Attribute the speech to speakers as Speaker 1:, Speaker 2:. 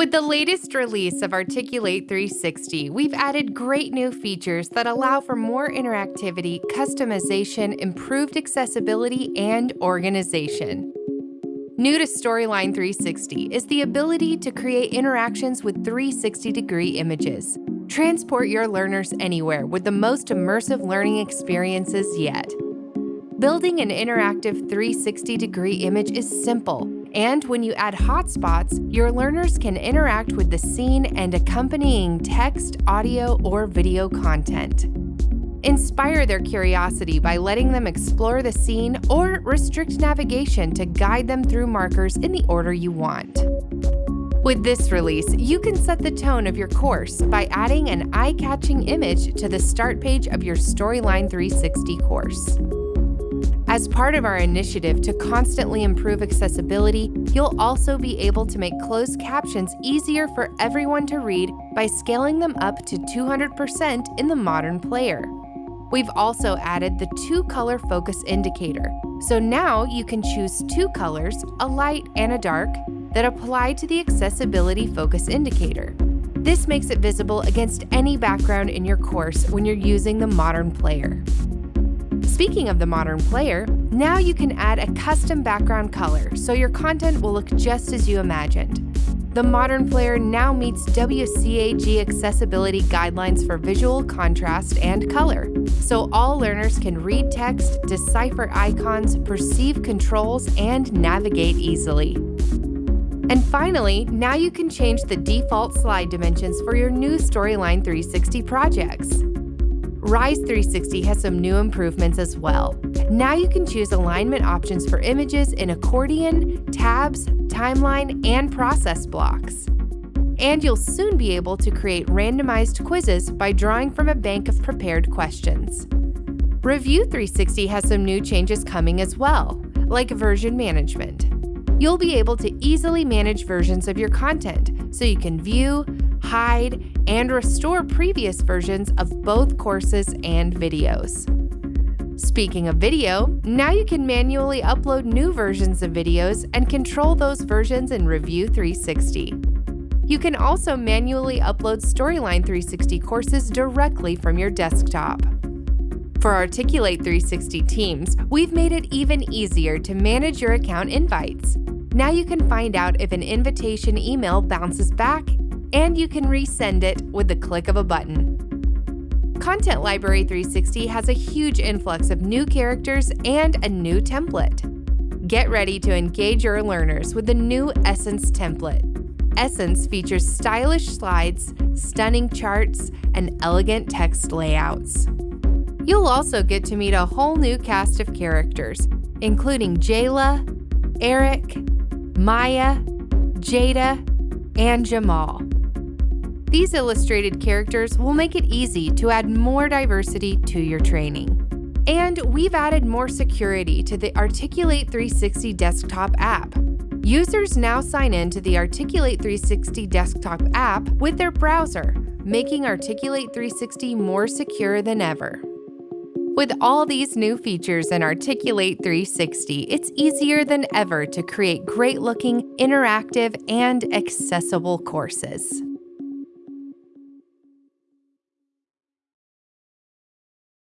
Speaker 1: With the latest release of Articulate 360, we've added great new features that allow for more interactivity, customization, improved accessibility, and organization. New to Storyline 360 is the ability to create interactions with 360-degree images. Transport your learners anywhere with the most immersive learning experiences yet. Building an interactive 360-degree image is simple and when you add hotspots, your learners can interact with the scene and accompanying text, audio, or video content. Inspire their curiosity by letting them explore the scene or restrict navigation to guide them through markers in the order you want. With this release, you can set the tone of your course by adding an eye-catching image to the start page of your Storyline 360 course. As part of our initiative to constantly improve accessibility, you'll also be able to make closed captions easier for everyone to read by scaling them up to 200% in the modern player. We've also added the two-color focus indicator, so now you can choose two colors, a light and a dark, that apply to the accessibility focus indicator. This makes it visible against any background in your course when you're using the modern player. Speaking of the modern player, now you can add a custom background color so your content will look just as you imagined. The modern player now meets WCAG accessibility guidelines for visual contrast and color, so all learners can read text, decipher icons, perceive controls, and navigate easily. And finally, now you can change the default slide dimensions for your new Storyline 360 projects. Rise 360 has some new improvements as well. Now you can choose alignment options for images in accordion, tabs, timeline, and process blocks. And you'll soon be able to create randomized quizzes by drawing from a bank of prepared questions. Review 360 has some new changes coming as well, like version management. You'll be able to easily manage versions of your content so you can view, hide, and restore previous versions of both courses and videos. Speaking of video, now you can manually upload new versions of videos and control those versions in Review 360. You can also manually upload Storyline 360 courses directly from your desktop. For Articulate 360 teams, we've made it even easier to manage your account invites. Now you can find out if an invitation email bounces back and you can resend it with the click of a button. Content Library 360 has a huge influx of new characters and a new template. Get ready to engage your learners with the new Essence template. Essence features stylish slides, stunning charts, and elegant text layouts. You'll also get to meet a whole new cast of characters, including Jayla, Eric, Maya, Jada, and Jamal. These illustrated characters will make it easy to add more diversity to your training. And we've added more security to the Articulate 360 desktop app. Users now sign in to the Articulate 360 desktop app with their browser, making Articulate 360 more secure than ever. With all these new features in Articulate 360, it's easier than ever to create great-looking, interactive, and accessible courses.